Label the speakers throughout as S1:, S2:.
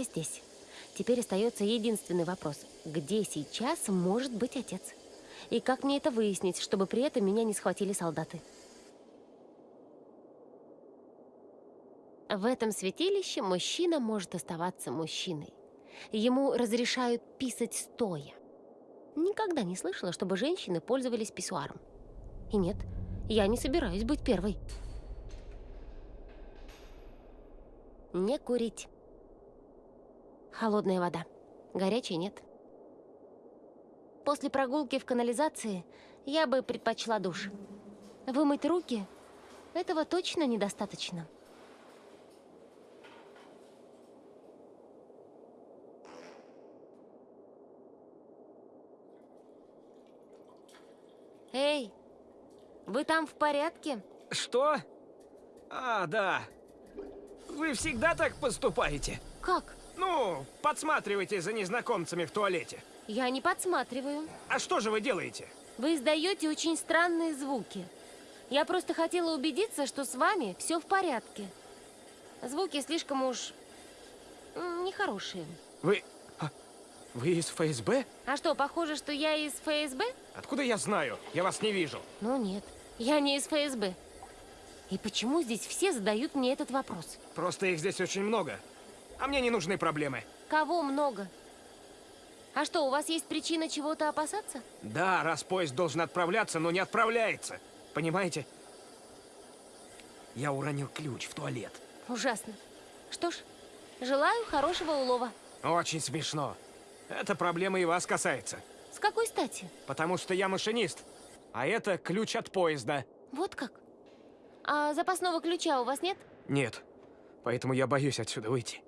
S1: Я здесь. Теперь остается единственный вопрос. Где сейчас может быть отец? И как мне это выяснить, чтобы при этом меня не схватили солдаты? В этом святилище мужчина может оставаться мужчиной. Ему разрешают писать стоя. Никогда не слышала, чтобы женщины пользовались писсуаром. И нет, я не собираюсь быть первой. Не курить. Холодная вода. Горячей нет. После прогулки в канализации я бы предпочла душ. Вымыть руки? Этого точно недостаточно. Эй, вы там в порядке?
S2: Что? А, да. Вы всегда так поступаете?
S1: Как?
S2: Ну, подсматриваете за незнакомцами в туалете.
S1: Я не подсматриваю.
S2: А что же вы делаете?
S1: Вы издаете очень странные звуки. Я просто хотела убедиться, что с вами все в порядке. Звуки слишком уж нехорошие.
S2: Вы... А, вы из ФСБ?
S1: А что, похоже, что я из ФСБ?
S2: Откуда я знаю? Я вас не вижу.
S1: Ну нет, я не из ФСБ. И почему здесь все задают мне этот вопрос?
S2: Просто их здесь очень много. А мне не нужны проблемы.
S1: Кого много? А что, у вас есть причина чего-то опасаться?
S2: Да, раз поезд должен отправляться, но не отправляется. Понимаете? Я уронил ключ в туалет.
S1: Ужасно. Что ж, желаю хорошего улова.
S2: Очень смешно. Эта проблема и вас касается.
S1: С какой стати?
S2: Потому что я машинист. А это ключ от поезда.
S1: Вот как? А запасного ключа у вас нет?
S2: Нет. Поэтому я боюсь отсюда выйти.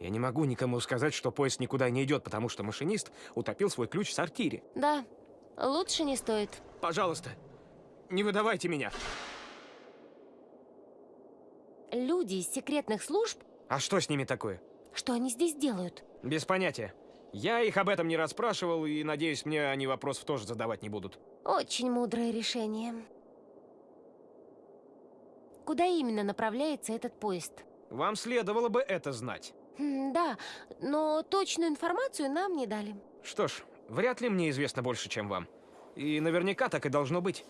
S2: Я не могу никому сказать, что поезд никуда не идет, потому что машинист утопил свой ключ в сортире.
S1: Да, лучше не стоит.
S2: Пожалуйста, не выдавайте меня.
S1: Люди из секретных служб...
S2: А что с ними такое?
S1: Что они здесь делают?
S2: Без понятия. Я их об этом не расспрашивал, и, надеюсь, мне они вопросов тоже задавать не будут.
S1: Очень мудрое решение. Куда именно направляется этот поезд?
S2: Вам следовало бы это знать.
S1: Да, но точную информацию нам не дали.
S2: Что ж, вряд ли мне известно больше, чем вам. И наверняка так и должно быть.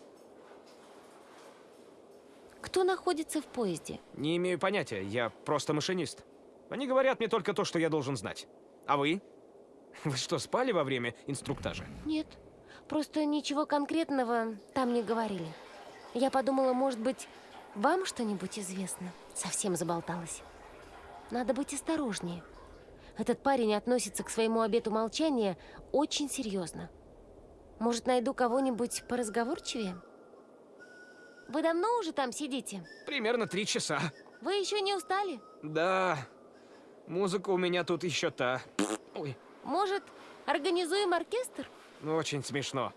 S1: Кто находится в поезде?
S2: Не имею понятия, я просто машинист. Они говорят мне только то, что я должен знать. А вы? Вы что, спали во время инструктажа?
S1: Нет, просто ничего конкретного там не говорили. Я подумала, может быть, вам что-нибудь известно? Совсем заболталась. Надо быть осторожнее. Этот парень относится к своему обету молчания очень серьезно. Может, найду кого-нибудь поразговорчивее? Вы давно уже там сидите?
S2: Примерно три часа.
S1: Вы еще не устали?
S2: Да. Музыка у меня тут еще та. Ой.
S1: Может, организуем оркестр?
S2: Ну, очень смешно.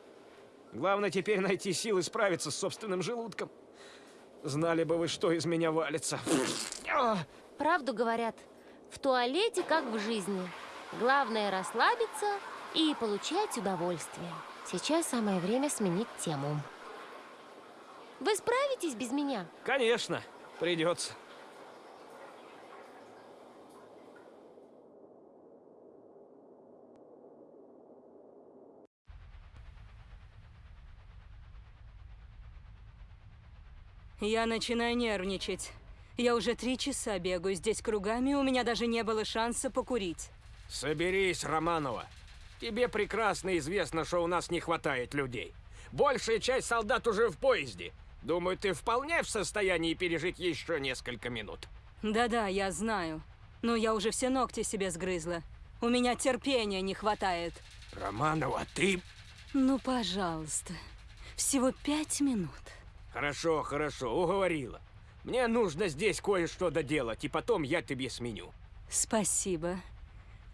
S2: Главное теперь найти силы справиться с собственным желудком. Знали бы вы, что из меня валится.
S1: Правду говорят, в туалете как в жизни. Главное расслабиться и получать удовольствие. Сейчас самое время сменить тему. Вы справитесь без меня?
S2: Конечно, придется.
S3: Я начинаю нервничать. Я уже три часа бегаю здесь кругами, у меня даже не было шанса покурить.
S2: Соберись, Романова. Тебе прекрасно известно, что у нас не хватает людей. Большая часть солдат уже в поезде. Думаю, ты вполне в состоянии пережить еще несколько минут.
S3: Да-да, я знаю. Но я уже все ногти себе сгрызла. У меня терпения не хватает.
S2: Романова, ты...
S3: Ну, пожалуйста. Всего пять минут.
S2: Хорошо, хорошо, уговорила. Мне нужно здесь кое-что доделать, и потом я тебе сменю.
S3: Спасибо.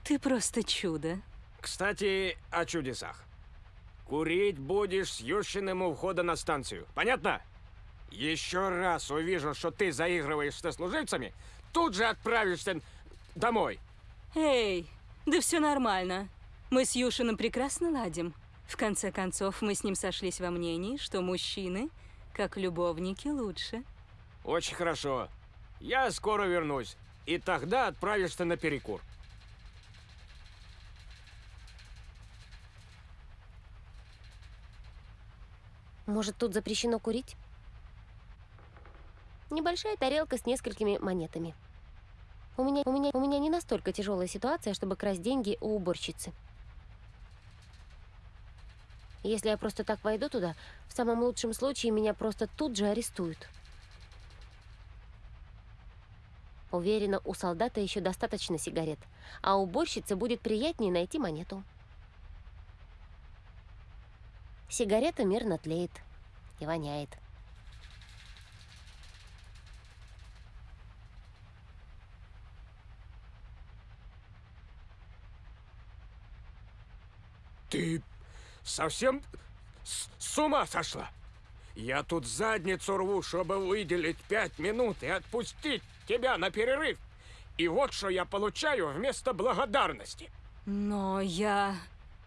S3: Ты просто чудо.
S2: Кстати, о чудесах. Курить будешь с Ющиным у входа на станцию. Понятно? Еще раз увижу, что ты заигрываешь со служивцами, тут же отправишься домой.
S3: Эй, да все нормально. Мы с Юшиным прекрасно ладим. В конце концов, мы с ним сошлись во мнении, что мужчины как любовники лучше.
S2: Очень хорошо. Я скоро вернусь.
S4: и тогда отправишься на перекур.
S1: Может, тут запрещено курить? Небольшая тарелка с несколькими монетами. У меня, у меня, у меня не настолько тяжелая ситуация, чтобы красть деньги у уборщицы. Если я просто так войду туда, в самом лучшем случае меня просто тут же арестуют. Уверена, у солдата еще достаточно сигарет, а уборщице будет приятнее найти монету. Сигарета мирно тлеет и воняет.
S4: Ты совсем с, с ума сошла? Я тут задницу рву, чтобы выделить пять минут и отпустить тебя на перерыв. И вот что я получаю вместо благодарности.
S3: Но я...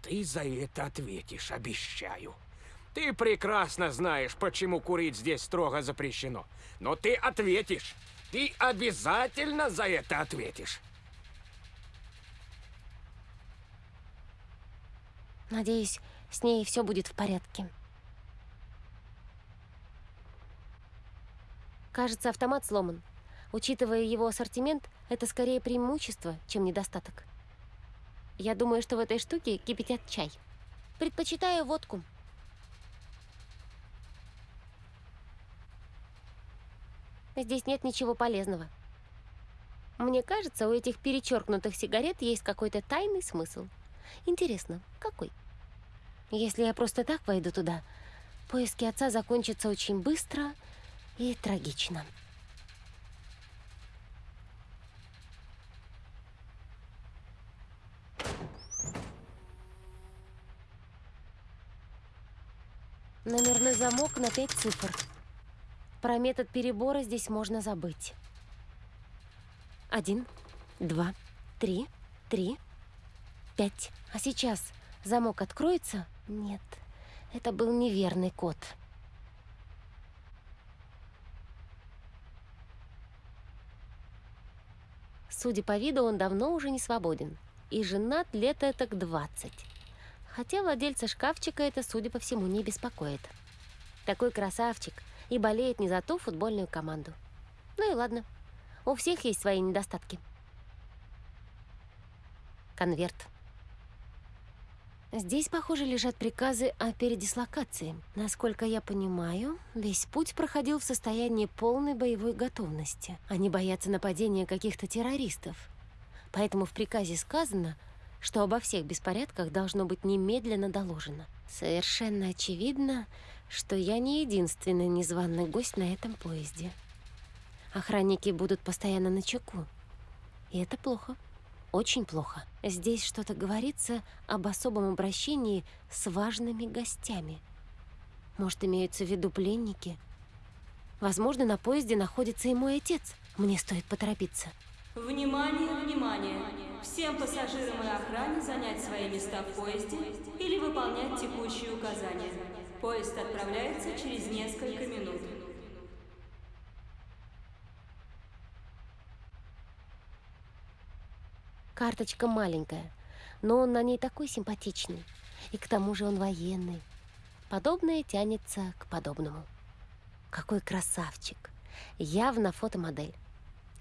S4: Ты за это ответишь, обещаю. Ты прекрасно знаешь, почему курить здесь строго запрещено. Но ты ответишь. Ты обязательно за это ответишь.
S1: Надеюсь, с ней все будет в порядке. Кажется, автомат сломан. Учитывая его ассортимент, это скорее преимущество, чем недостаток. Я думаю, что в этой штуке кипятят чай. Предпочитаю водку. Здесь нет ничего полезного. Мне кажется, у этих перечеркнутых сигарет есть какой-то тайный смысл. Интересно, какой? Если я просто так войду туда, поиски отца закончатся очень быстро и трагично. Номерной замок на пять цифр. Про метод перебора здесь можно забыть. Один, два, три, три, пять. А сейчас замок откроется? Нет, это был неверный код. Судя по виду, он давно уже не свободен. И женат лет так 20. Хотя владельца шкафчика это, судя по всему, не беспокоит. Такой красавчик и болеет не за ту футбольную команду. Ну и ладно. У всех есть свои недостатки. Конверт. Здесь, похоже, лежат приказы о передислокации. Насколько я понимаю, весь путь проходил в состоянии полной боевой готовности. Они боятся нападения каких-то террористов. Поэтому в приказе сказано, что обо всех беспорядках должно быть немедленно доложено. Совершенно очевидно, что я не единственный незваный гость на этом поезде. Охранники будут постоянно на чеку. И это плохо. Очень плохо. Здесь что-то говорится об особом обращении с важными гостями. Может, имеются в виду пленники? Возможно, на поезде находится и мой отец. Мне стоит поторопиться.
S3: Внимание, внимание! Всем пассажирам и охране занять свои места в поезде или выполнять текущие указания. Поезд отправляется через несколько минут.
S1: Карточка маленькая, но он на ней такой симпатичный. И к тому же он военный. Подобное тянется к подобному. Какой красавчик. Явно фотомодель.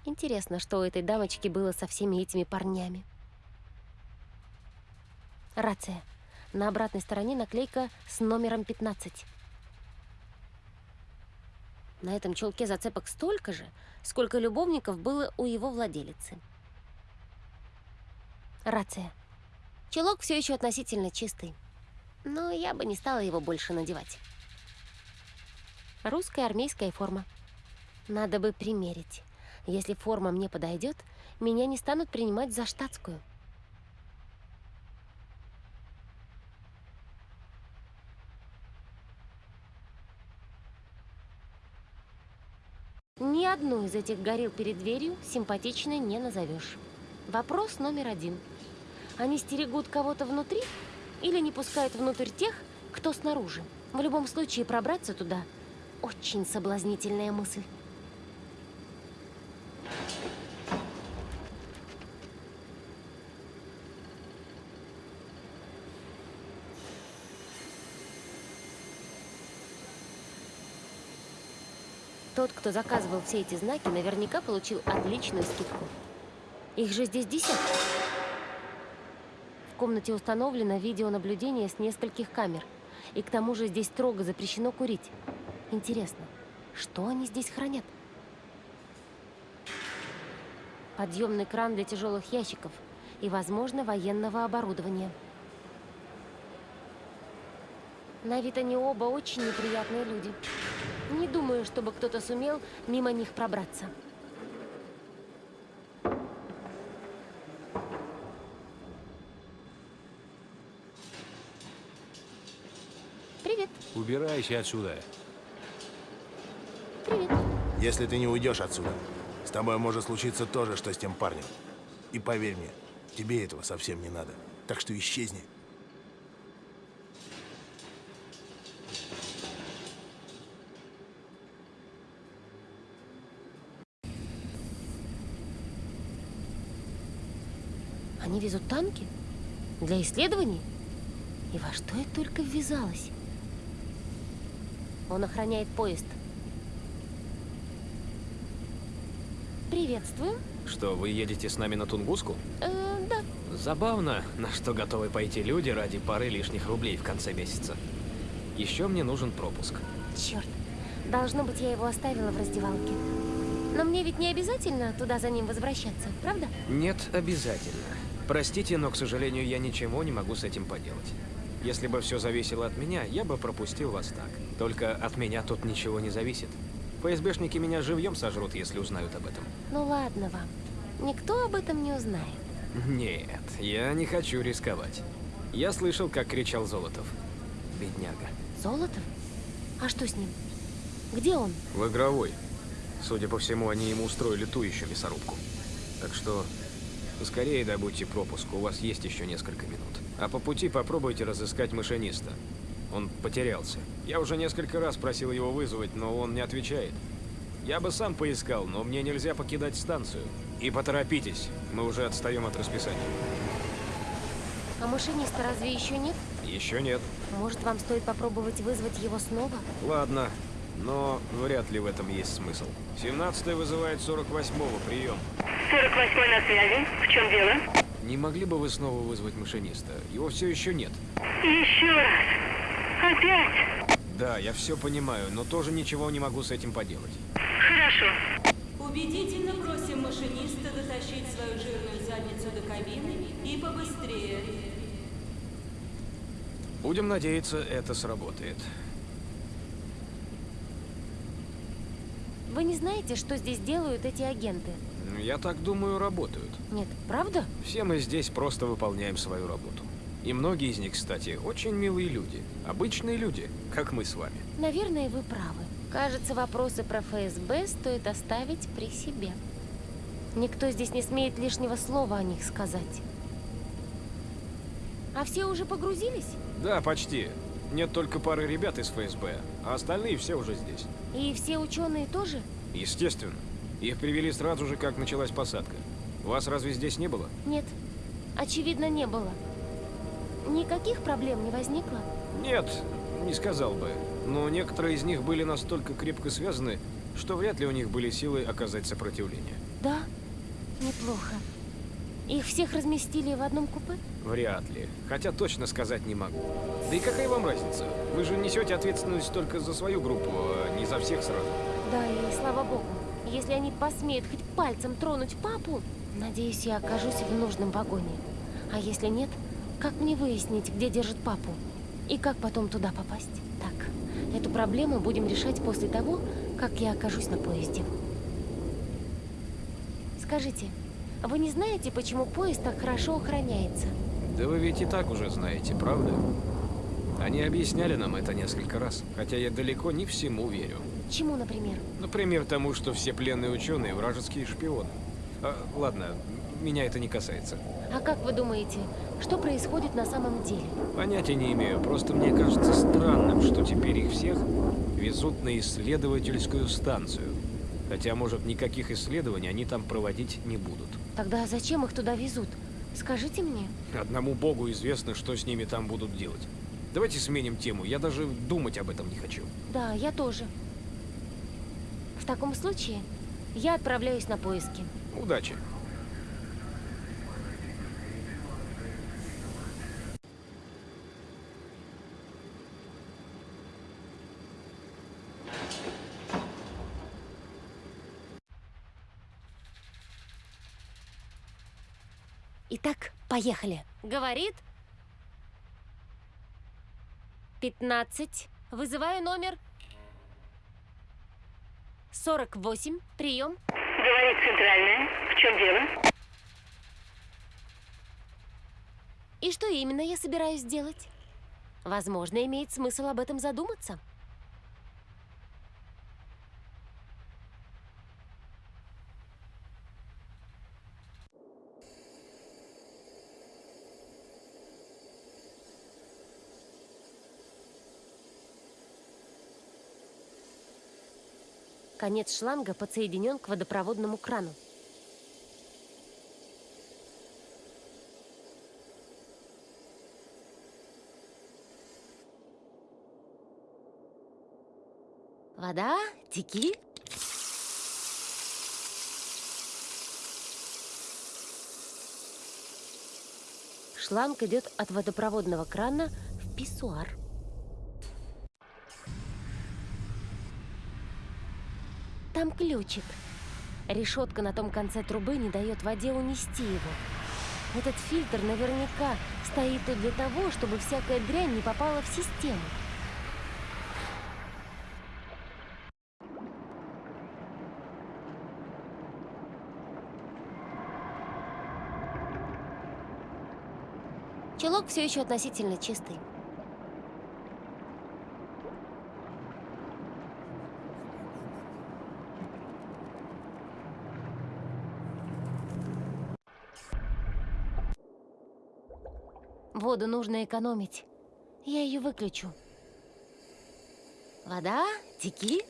S1: Интересно, что у этой дамочки было со всеми этими парнями. Рация. На обратной стороне наклейка с номером 15. На этом чулке зацепок столько же, сколько любовников было у его владелицы. Рация. Чулок все еще относительно чистый, но я бы не стала его больше надевать. Русская армейская форма. Надо бы примерить. Если форма мне подойдет, меня не станут принимать за штатскую. Ни одну из этих горил перед дверью симпатичной не назовешь. Вопрос номер один. Они стерегут кого-то внутри или не пускают внутрь тех, кто снаружи? В любом случае пробраться туда – очень соблазнительная мысль. Тот, кто заказывал все эти знаки, наверняка получил отличную скидку. Их же здесь десятки. В комнате установлено видеонаблюдение с нескольких камер. И к тому же здесь строго запрещено курить. Интересно, что они здесь хранят? Подъемный кран для тяжелых ящиков и, возможно, военного оборудования. На вид они оба очень неприятные люди. Не думаю, чтобы кто-то сумел мимо них пробраться. Привет,
S5: Убирайся отсюда.
S1: привет.
S6: Если ты не уйдешь отсюда, с тобой может случиться то же, что с тем парнем. И поверь мне, тебе этого совсем не надо. Так что исчезни.
S1: Они везут танки? Для исследований? И во что я только ввязалась? Он охраняет поезд. Приветствую.
S2: Что, вы едете с нами на Тунгуску?
S1: Э, да.
S2: Забавно, на что готовы пойти люди ради пары лишних рублей в конце месяца. Еще мне нужен пропуск.
S1: Черт. Должно быть, я его оставила в раздевалке. Но мне ведь не обязательно туда за ним возвращаться, правда?
S2: Нет, обязательно. Простите, но, к сожалению, я ничего не могу с этим поделать. Если бы все зависело от меня, я бы пропустил вас так. Только от меня тут ничего не зависит. ФСБшники меня живьем сожрут, если узнают об этом.
S1: Ну ладно вам. Никто об этом не узнает.
S2: Нет, я не хочу рисковать. Я слышал, как кричал Золотов. Бедняга.
S1: Золотов? А что с ним? Где он?
S2: В игровой. Судя по всему, они ему устроили ту еще мясорубку. Так что скорее добудьте пропуск, у вас есть еще несколько минут. А по пути попробуйте разыскать машиниста. Он потерялся. Я уже несколько раз просил его вызвать, но он не отвечает. Я бы сам поискал, но мне нельзя покидать станцию. И поторопитесь, мы уже отстаем от расписания.
S1: А машиниста разве еще нет?
S2: Еще нет.
S1: Может, вам стоит попробовать вызвать его снова?
S2: Ладно, но вряд ли в этом есть смысл. 17 вызывает 48-го, прием.
S7: 48 на связи. В чем дело?
S2: Не могли бы вы снова вызвать машиниста? Его все еще нет.
S7: Еще раз. Опять?
S2: Да, я все понимаю, но тоже ничего не могу с этим поделать.
S7: Хорошо.
S3: Убедительно просим машиниста дотащить свою жирную задницу до кабины и побыстрее.
S2: Будем надеяться, это сработает.
S1: Вы не знаете, что здесь делают эти агенты?
S2: Я так думаю, работают.
S1: Нет, правда?
S2: Все мы здесь просто выполняем свою работу. И многие из них, кстати, очень милые люди. Обычные люди, как мы с вами.
S1: Наверное, вы правы. Кажется, вопросы про ФСБ стоит оставить при себе. Никто здесь не смеет лишнего слова о них сказать. А все уже погрузились?
S2: Да, почти. Нет только пары ребят из ФСБ, а остальные все уже здесь.
S1: И все ученые тоже?
S2: Естественно. Их привели сразу же, как началась посадка. Вас разве здесь не было?
S1: Нет, очевидно, не было. Никаких проблем не возникло?
S2: Нет, не сказал бы. Но некоторые из них были настолько крепко связаны, что вряд ли у них были силы оказать сопротивление.
S1: Да, неплохо. Их всех разместили в одном купе?
S2: Вряд ли. Хотя точно сказать не могу. Да и какая вам разница? Вы же несете ответственность только за свою группу, а не за всех сразу.
S1: Да, и слава богу. Если они посмеют хоть пальцем тронуть папу, надеюсь, я окажусь в нужном вагоне. А если нет, как мне выяснить, где держит папу? И как потом туда попасть? Так, эту проблему будем решать после того, как я окажусь на поезде. Скажите, вы не знаете, почему поезд так хорошо охраняется?
S2: Да вы ведь и так уже знаете, правда? Они объясняли нам это несколько раз, хотя я далеко не всему верю.
S1: Чему, например?
S2: Например, тому, что все пленные ученые вражеские шпионы. А, ладно, меня это не касается.
S1: А как вы думаете, что происходит на самом деле?
S2: Понятия не имею, просто мне кажется странным, что теперь их всех везут на исследовательскую станцию. Хотя, может, никаких исследований они там проводить не будут.
S1: Тогда зачем их туда везут? Скажите мне.
S2: Одному богу известно, что с ними там будут делать. Давайте сменим тему, я даже думать об этом не хочу.
S1: Да, я тоже. В таком случае я отправляюсь на поиски.
S2: Удачи.
S1: Итак, поехали. Говорит. 15. Вызываю номер. 48. Прием.
S7: Говорит центральная. В чем дело?
S1: И что именно я собираюсь сделать? Возможно, имеет смысл об этом задуматься. Конец шланга подсоединен к водопроводному крану. Вода, теки. Шланг идет от водопроводного крана в писсуар. Там ключик. Решетка на том конце трубы не дает воде унести его. Этот фильтр наверняка стоит тут для того, чтобы всякая дрянь не попала в систему. Чулок все еще относительно чистый. Воду нужно экономить. Я ее выключу. Вода, теки.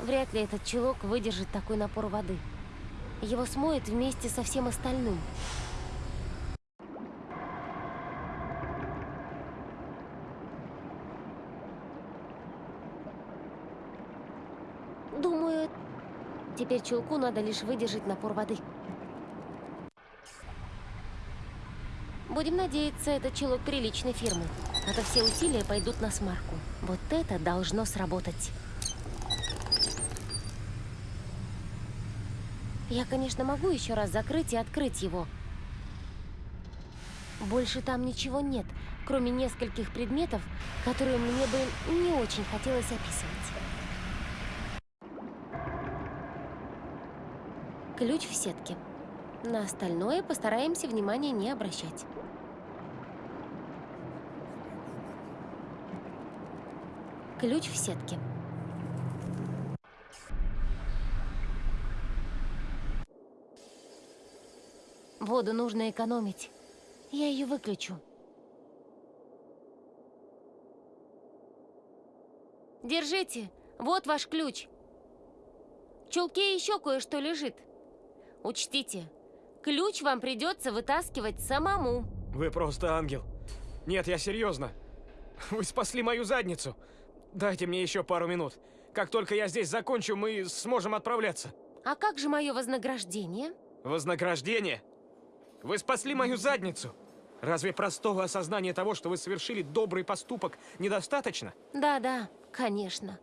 S1: Вряд ли этот чулок выдержит такой напор воды. Его смоет вместе со всем остальным. Думаю, теперь чулку надо лишь выдержать напор воды. Будем надеяться, этот чулок приличной фирмы. А то все усилия пойдут на смарку. Вот это должно сработать. Я, конечно, могу еще раз закрыть и открыть его. Больше там ничего нет, кроме нескольких предметов, которые мне бы не очень хотелось описывать. Ключ в сетке. На остальное постараемся внимания не обращать. Ключ в сетке. Воду нужно экономить. Я ее выключу. Держите, вот ваш ключ. В чулке еще кое-что лежит. Учтите, ключ вам придется вытаскивать самому.
S4: Вы просто ангел. Нет, я серьезно. Вы спасли мою задницу. Дайте мне еще пару минут. Как только я здесь закончу, мы сможем отправляться.
S1: А как же мое вознаграждение?
S4: Вознаграждение? Вы спасли мою задницу. Разве простого осознания того, что вы совершили добрый поступок, недостаточно?
S1: Да-да, конечно.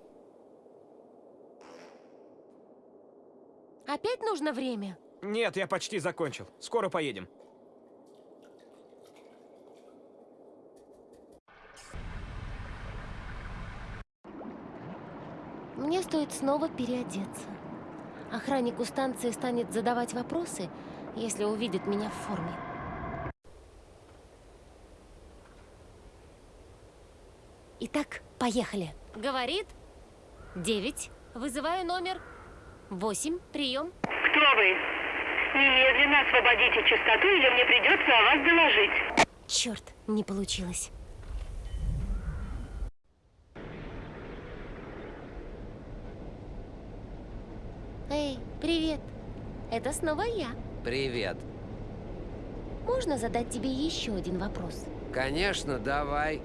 S1: Опять нужно время?
S4: Нет, я почти закончил. Скоро поедем.
S1: Мне стоит снова переодеться. Охранник у станции станет задавать вопросы, если увидит меня в форме. Итак, поехали. Говорит. Девять. Вызываю номер. Восемь. Прием.
S7: Кто вы? Немедленно освободите чистоту, или мне придется о вас доложить.
S1: Черт, не получилось. Эй, привет. Это снова я.
S5: Привет.
S1: можно задать тебе еще один вопрос?
S5: Конечно, давай.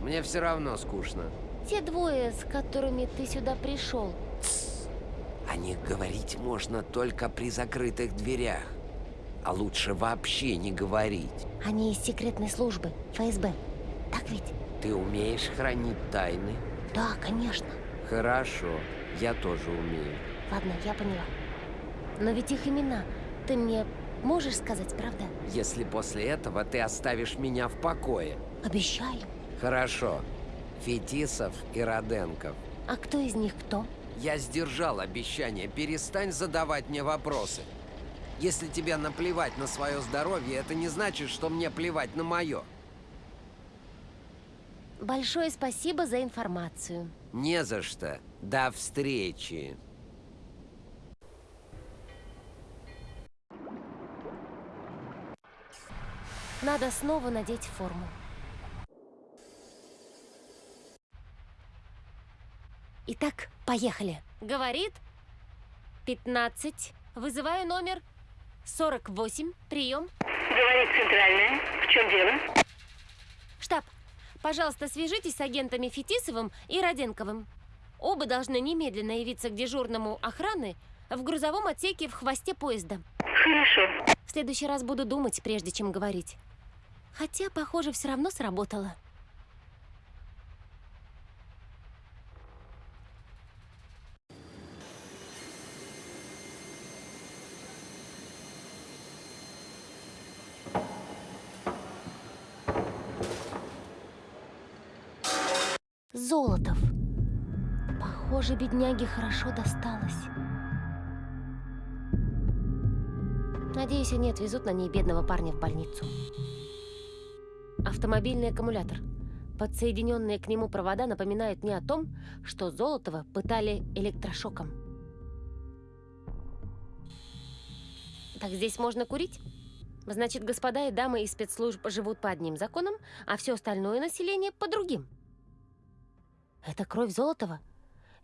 S5: Мне все равно скучно.
S1: Те двое, с которыми ты сюда пришел,
S5: О них говорить можно только при закрытых дверях. А лучше вообще не говорить.
S1: они из секретной службы, ФСБ. Так ведь?
S5: Ты умеешь хранить тайны?
S1: Да, конечно.
S5: Хорошо, я тоже умею.
S1: Ладно, я поняла. Но ведь их имена ты мне можешь сказать, правда?
S5: Если после этого ты оставишь меня в покое.
S1: Обещаю.
S5: Хорошо. Фетисов и Роденков.
S1: А кто из них кто?
S5: Я сдержал обещание. Перестань задавать мне вопросы. Если тебе наплевать на свое здоровье, это не значит, что мне плевать на мое.
S1: Большое спасибо за информацию.
S5: Не за что. До встречи.
S1: Надо снова надеть форму. Итак, поехали. Говорит 15. Вызываю номер 48. Прием.
S7: Говорит центральная. В чем дело?
S1: Штаб, пожалуйста, свяжитесь с агентами Фетисовым и Роденковым. Оба должны немедленно явиться к дежурному охраны в грузовом отсеке в хвосте поезда.
S7: Хорошо.
S1: В следующий раз буду думать, прежде чем говорить. Хотя, похоже, все равно сработало. Золотов. Похоже, бедняге хорошо досталось. Надеюсь, они отвезут на ней бедного парня в больницу. Автомобильный аккумулятор. Подсоединенные к нему провода напоминают мне о том, что Золотова пытали электрошоком. Так здесь можно курить? Значит, господа и дамы из спецслужб живут по одним законам, а все остальное население по другим. Это кровь Золотова?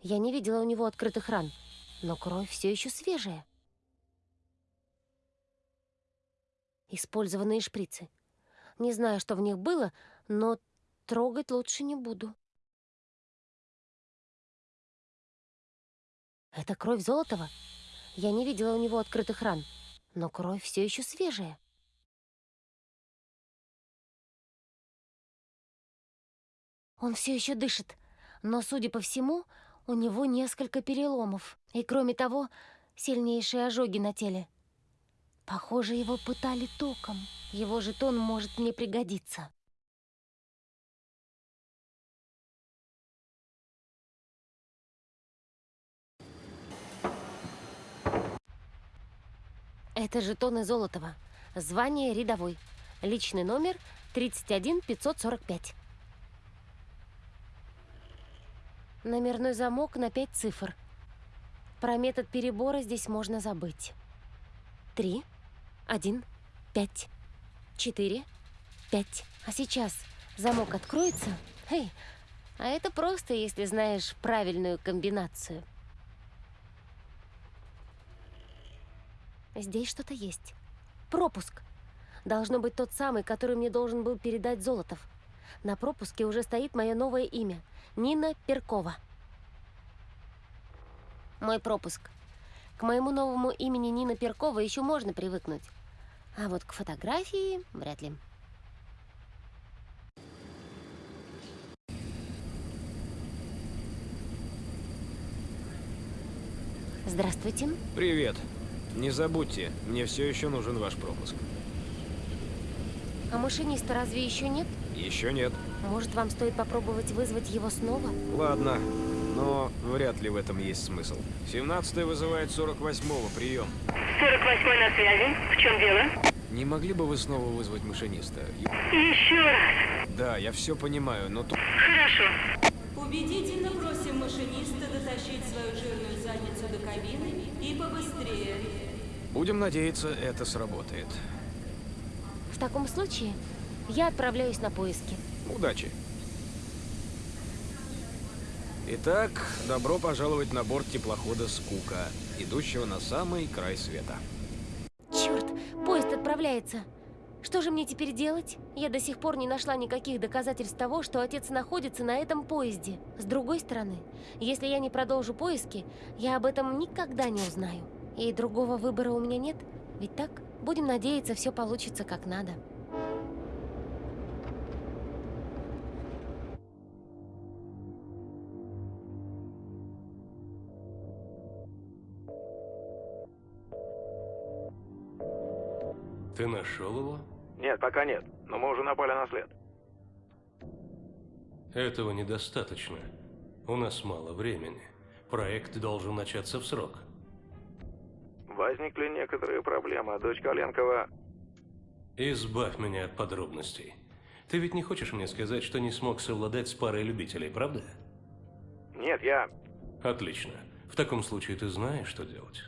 S1: Я не видела у него открытых ран, но кровь все еще свежая. Использованные шприцы. Не знаю, что в них было, но трогать лучше не буду. Это кровь Золотова? Я не видела у него открытых ран, но кровь все еще свежая. Он все еще дышит, но, судя по всему, у него несколько переломов. И, кроме того, сильнейшие ожоги на теле. Похоже, его пытали током. Его жетон может мне пригодиться. Это жетоны Золотова. Звание рядовой. Личный номер 31545. Номерной замок на пять цифр. Про метод перебора здесь можно забыть. Три, один, пять, четыре, пять. А сейчас замок откроется? Эй, а это просто, если знаешь правильную комбинацию. Здесь что-то есть. Пропуск. Должно быть тот самый, который мне должен был передать Золотов. На пропуске уже стоит мое новое имя. Нина Перкова. Мой пропуск. К моему новому имени Нина Перкова еще можно привыкнуть. А вот к фотографии вряд ли. Здравствуйте.
S2: Привет. Не забудьте, мне все еще нужен ваш пропуск.
S1: А машиниста разве еще нет?
S2: Еще нет.
S1: Может, вам стоит попробовать вызвать его снова?
S2: Ладно, но вряд ли в этом есть смысл. 17 вызывает 48-го, прием.
S7: 48 на связи. В чем дело?
S2: Не могли бы вы снова вызвать машиниста?
S7: Еще раз.
S2: Да, я все понимаю, но тут...
S7: Хорошо.
S3: Убедительно просим машиниста дотащить свою жирную задницу до кабины и побыстрее.
S2: Будем надеяться, это сработает.
S1: В таком случае я отправляюсь на поиски.
S2: Удачи. Итак, добро пожаловать на борт теплохода «Скука», идущего на самый край света.
S1: Черт, поезд отправляется. Что же мне теперь делать? Я до сих пор не нашла никаких доказательств того, что отец находится на этом поезде. С другой стороны, если я не продолжу поиски, я об этом никогда не узнаю. И другого выбора у меня нет, ведь так? Будем надеяться, все получится как надо.
S8: Ты нашел его?
S2: Нет, пока нет, но мы уже напали на след.
S8: Этого недостаточно. У нас мало времени. Проект должен начаться в срок.
S2: Возникли некоторые проблемы, дочь Коленкова...
S8: Избавь меня от подробностей. Ты ведь не хочешь мне сказать, что не смог совладать с парой любителей, правда?
S2: Нет, я...
S8: Отлично. В таком случае ты знаешь, что делать.